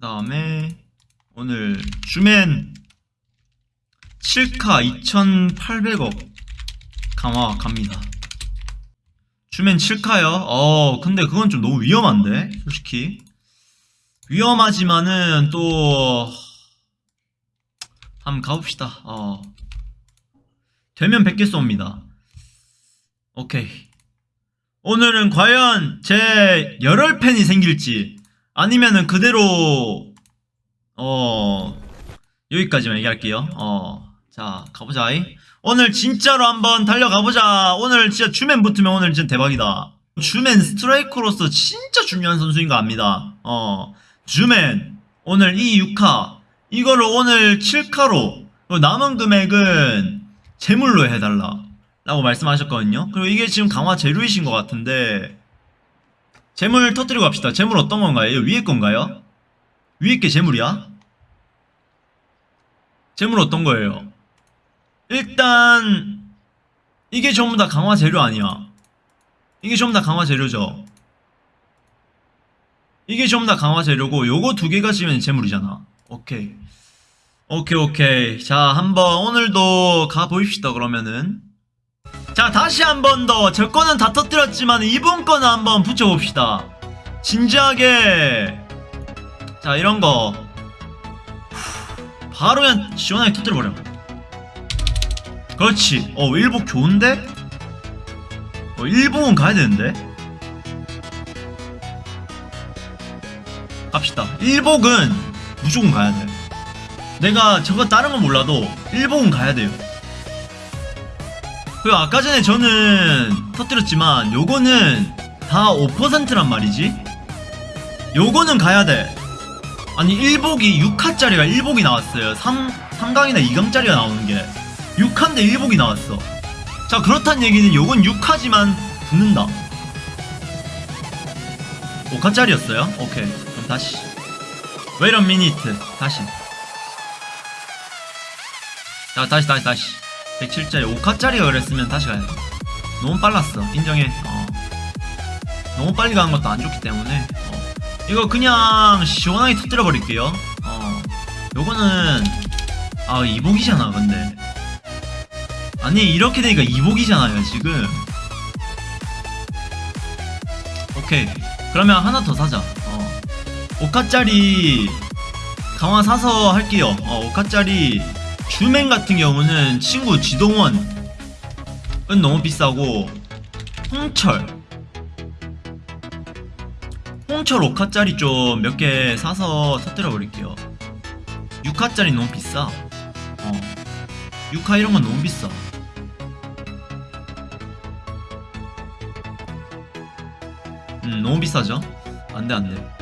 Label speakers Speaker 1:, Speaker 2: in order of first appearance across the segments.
Speaker 1: 그 다음에 오늘 주맨 7카 2800억 강화 갑니다. 주맨 7카요? 어 근데 그건 좀 너무 위험한데 솔직히. 위험하지만은 또 한번 가봅시다. 어. 되면 100개 쏩니다. 오케이. 오늘은 과연 제 열혈팬이 생길지 아니면은 그대로 어 여기까지만 얘기할게요. 어 자 가보자. 오늘 진짜로 한번 달려가보자. 오늘 진짜 주맨 붙으면 오늘 진짜 대박이다. 주맨 스트라이커로서 진짜 중요한 선수인 거 압니다. 어 주맨 오늘 이 6카 이거를 오늘 7카로 남은 금액은 재물로 해달라 라고 말씀하셨거든요. 그리고 이게 지금 강화 재료이신 것 같은데 재물 터뜨리고 갑시다 재물 어떤 건가요? 위에 건가요? 위에 게 재물이야? 재물 어떤 거예요? 일단 이게 전부 다 강화 재료 아니야 이게 전부 다 강화 재료죠 이게 전부 다 강화 재료고 요거 두 개가 지면 재물이잖아 오케이 오케이 오케이 자 한번 오늘도 가보입시다 그러면은 자 다시 한 번 더. 제 거는 다 터뜨렸지만 이분 거는 한번 붙여봅시다. 진지하게. 자 이런거. 바로 그냥 시원하게 터뜨려버려. 그렇지. 어 일복 좋은데? 어 일복은 가야 되는데? 갑시다. 일복은 무조건 가야 돼. 내가 저거 다른 건 몰라도 일복은 가야 돼요 그리고 아까 전에 저는 터뜨렸지만 요거는 다 5%란 말이지. 요거는 가야 돼. 아니 1복이 6화짜리가 1복이 나왔어요. 3, 3강이나 2강짜리가 나오는 게. 6화인데 1복이 나왔어. 자 그렇단 얘기는 요건 6화지만 붙는다. 5화짜리였어요? 오케이. 그럼 다시. A minute. 다시. 자 다시 다시 다시 107짜리 5카짜리가 그랬으면 다시 가야 돼. 너무 빨랐어. 인정해. 어. 너무 빨리 가는 것도 안 좋기 때문에. 어. 이거 그냥 시원하게 터뜨려 버릴게요. 어. 요거는 아 이복이잖아 근데. 아니 이렇게 되니까 이복이잖아요 지금. 오케이. 그러면 하나 더 사자. 어. 5카짜리 강화 사서 할게요. 어, 5카짜리 주맨 같은 경우는 친구 지동원은 너무 비싸고 홍철. 홍철 5카짜리 좀 몇 개 사서 터뜨려 버릴게요. 6카짜리 너무 비싸. 어. 6카 이런 건 너무 비싸. 음 너무 비싸죠? 안돼 안돼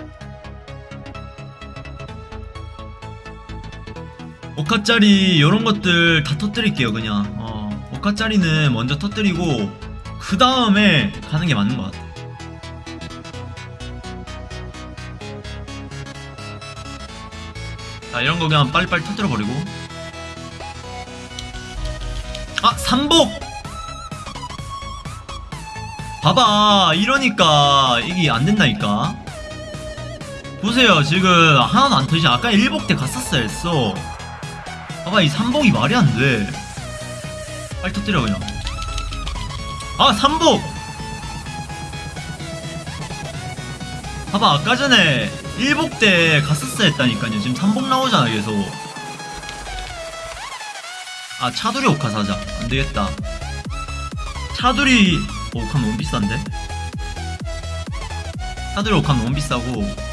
Speaker 1: 5카짜리 이런 것들 다 터뜨릴게요 그냥. 어, 5카짜리는 먼저 터뜨리고 그 다음에 가는 게 맞는 것 같아. 자 이런 거 그냥 빨리빨리 터뜨려 버리고. 아 삼복! 봐봐 이러니까 이게 안 된다니까. 보세요 지금 하나도 안 터지지. 아까 일복 때 갔었어야 했어 봐봐 이 삼복이 말이 안돼. 빨리 터뜨려 그냥. 아 삼복! 봐봐 아까 전에 일복 때 갔었어야 했다니까요. 지금 삼복 나오잖아 계속. 아 차두리 오카 사자. 안되겠다. 차두리 오카 너무 비싼데? 차두리 오카 너무 비싸고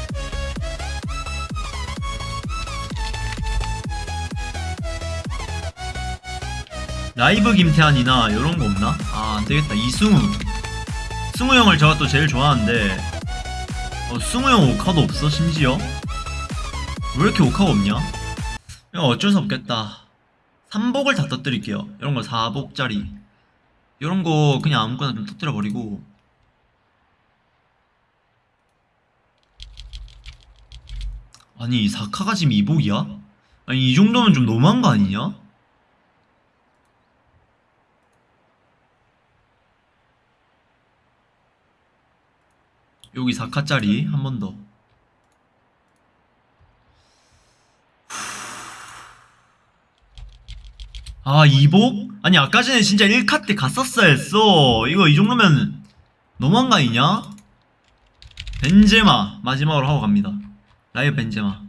Speaker 1: 라이브 김태환이나 이런 거 없나? 아 안되겠다 이승우 승우 형을 제가 또 제일 좋아하는데 어, 승우 형 오카도 없어 심지어 왜 이렇게 오카가 없냐? 이거 어쩔 수 없겠다 3복을 다 터뜨릴게요 이런 거 4복짜리 이런 거 그냥 아무거나 좀 터뜨려 버리고 아니 4카가 지금 2복이야? 아니 이 정도면 좀 너무한 거 아니냐? 여기 4카짜리 한 번 더. 아 이복? 아니 아까 전에 진짜 1카 때 갔었어야 했어 이거 이 정도면 너무한 거 아니냐? 벤제마 마지막으로 하고 갑니다 라이브 벤제마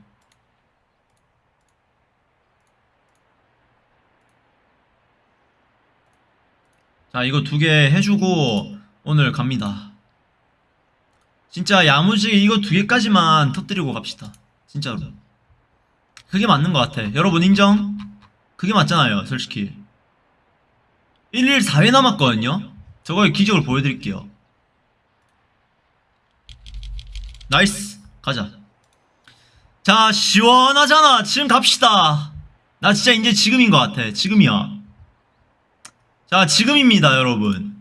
Speaker 1: 자 이거 두 개 해주고 오늘 갑니다 진짜 야무지게 이거 두 개까지만 터뜨리고 갑시다. 진짜로. 그게 맞는 것 같아. 여러분 인정? 그게 맞잖아요 솔직히. 1일 4회 남았거든요? 저거의 기적을 보여드릴게요. 나이스. 가자. 자 시원하잖아. 지금 갑시다. 나 진짜 이제 지금인 것 같아. 지금이야. 자 지금입니다 여러분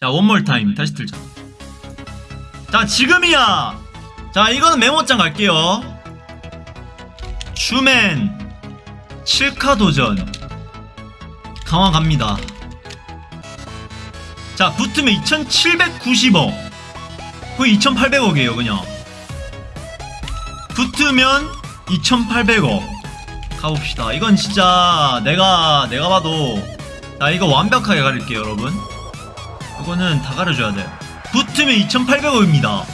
Speaker 1: 자 원몰 타임 다시 틀자. 자 지금이야. 자 이거는 메모장 갈게요. 슈맨 7카 도전. 강화 갑니다. 자 붙으면 2790억. 거의 2800억이에요 그냥. 붙으면 2800억. 가봅시다. 이건 진짜 내가 내가 봐도 나 이거 완벽하게 가릴게요 여러분 이거는 다 가려줘야 돼. 붙으면 2800억입니다.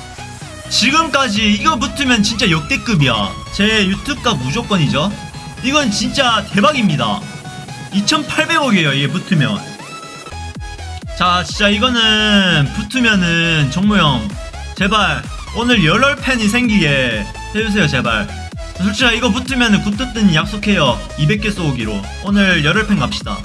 Speaker 1: 지금까지 이거 붙으면 진짜 역대급이야. 제 유튜브가 무조건이죠. 이건 진짜 대박입니다. 2800억이에요 이게 붙으면. 자 진짜 이거는 붙으면은 정모형 제발. 오늘 열혈 팬이 생기게 해주세요 제발. 솔직히 이거 붙으면은 굿뜨뜬 약속해요. 200개 쏘기로. 오늘 열혈 팬 갑시다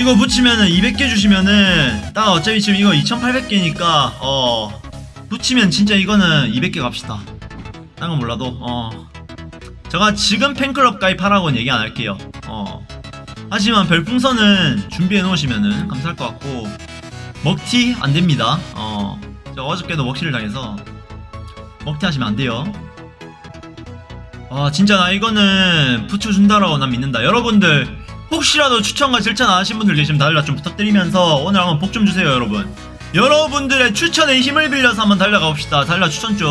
Speaker 1: 이거 붙이면은 200개 주시면은 딱 어차피 지금 이거 2800개니까 어 붙이면 진짜 이거는 200개 갑시다. 딴 건 몰라도 어. 제가 지금 팬클럽 가입하라고는 얘기 안 할게요. 어. 하지만 별풍선은 준비해 놓으시면은 감사할 것 같고 먹튀 안 됩니다. 어. 제가 어저께도 먹튀를 당해서 먹튀 하시면 안 돼요. 아 진짜 나 이거는 붙여준다라고 난 믿는다. 여러분들 혹시라도 추천과 실천 안 하신 분들 계시면 달라 좀 부탁드리면서 오늘 한번 복 좀 주세요 여러분. 여러분들의 추천에 힘을 빌려서 한번 달려가 봅시다. 달라 추천 좀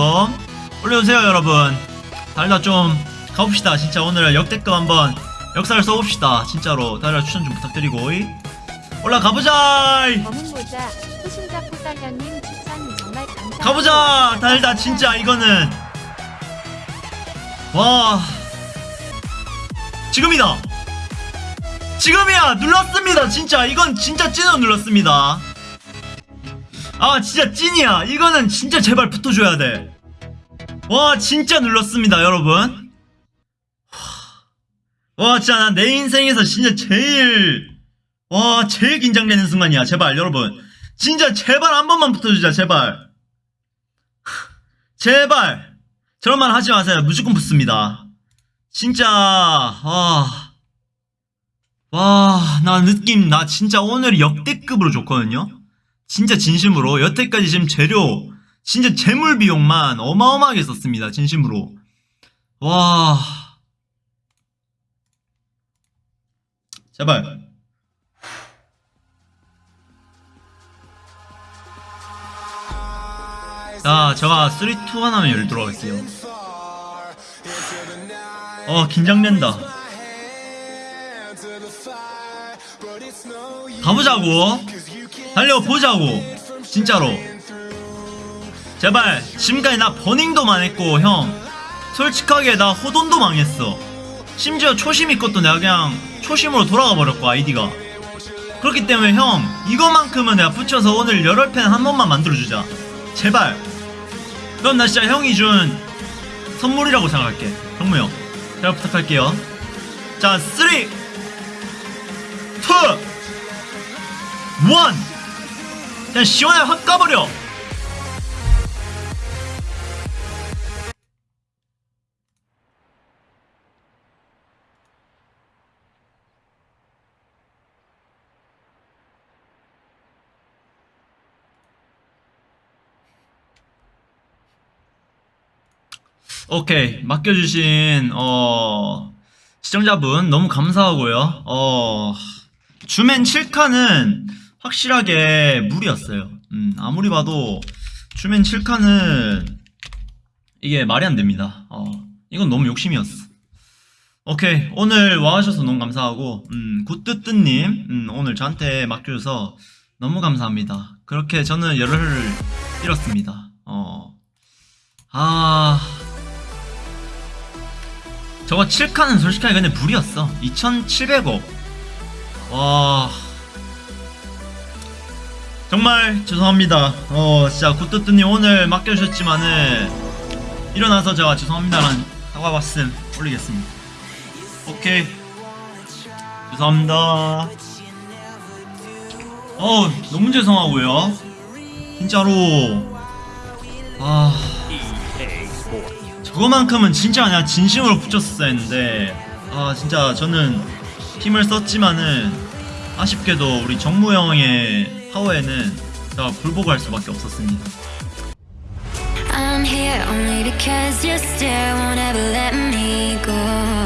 Speaker 1: 올려주세요 여러분. 달라 좀 가봅시다. 진짜 오늘 역대급 한번 역사를 써봅시다. 진짜로 달라 추천 좀 부탁드리고. 이. 올라가보자. 가보자! 달다 진짜 이거는. 와. 지금이다 지금이야 눌렀습니다. 진짜 이건 진짜 찐으로 눌렀습니다. 아 진짜 찐이야. 이거는 진짜 제발 붙어줘야 돼와 진짜 눌렀습니다 여러분. 와 진짜 난 내 인생에서 진짜 제일 와 제일 긴장되는 순간이야. 제발 여러분. 진짜 제발 한 번만 붙어주자 제발. 제발. 저런 말 하지 마세요. 무조건 붙습니다. 진짜 와, 와, 나 느낌 나 진짜 오늘 역대급으로 좋거든요. 진짜 진심으로 여태까지 지금 재료 진짜 재물 비용만 어마어마하게 썼습니다 진심으로. 와. 제발 자 제가 3, 2, 1 하면 열도록 할게요 어 긴장된다 가보자고. 달려보자고. 진짜로. 제발 지금까지 나 버닝도 망했고 형. 솔직하게 나 호돈도 망했어. 심지어 초심 있것도 내가 그냥 초심으로 돌아가 버렸고 아이디가. 그렇기 때문에 형 이거만큼은 내가 붙여서 오늘 열혈 팬 한 번만 만들어주자. 제발. 그럼 나 진짜 형이 준 선물이라고 생각할게. 정무 형 제가 부탁할게요. 자3 2 1 그냥 시원하게 확 까버려. 오케이. 맡겨주신 어 시청자분 너무 감사하고요. 어 주맨 7칸은 확실하게 무리였어요. 음, 아무리 봐도 주맨 7칸은 이게 말이 안 됩니다. 어 이건 너무 욕심이었어. 오케이 오늘 와주셔서 너무 감사하고 음 굿뜨뜨님 음, 오늘 저한테 맡겨줘서 너무 감사합니다. 그렇게 저는 열흘을 잃었습니다. 어 아 저거 7칸은 솔직하게 근데 불이었어 2700억 와. 정말 죄송합니다. 어 진짜 굿뜨뜨님 오늘 맡겨주셨지만은 일어나서 제가 죄송합니다라는 사과 말씀 올리겠습니다. 오케이. 죄송합니다. 어 너무 죄송하고요. 진짜로. 아. 저거만큼은 진짜 그냥 진심으로 붙였었어야 했는데. 아 진짜 저는 힘을 썼지만은 아쉽게도 우리 정무형의 파워에는 제가 굴복할 수밖에 없었습니다.
Speaker 2: I'm here only because you still won't ever let me go.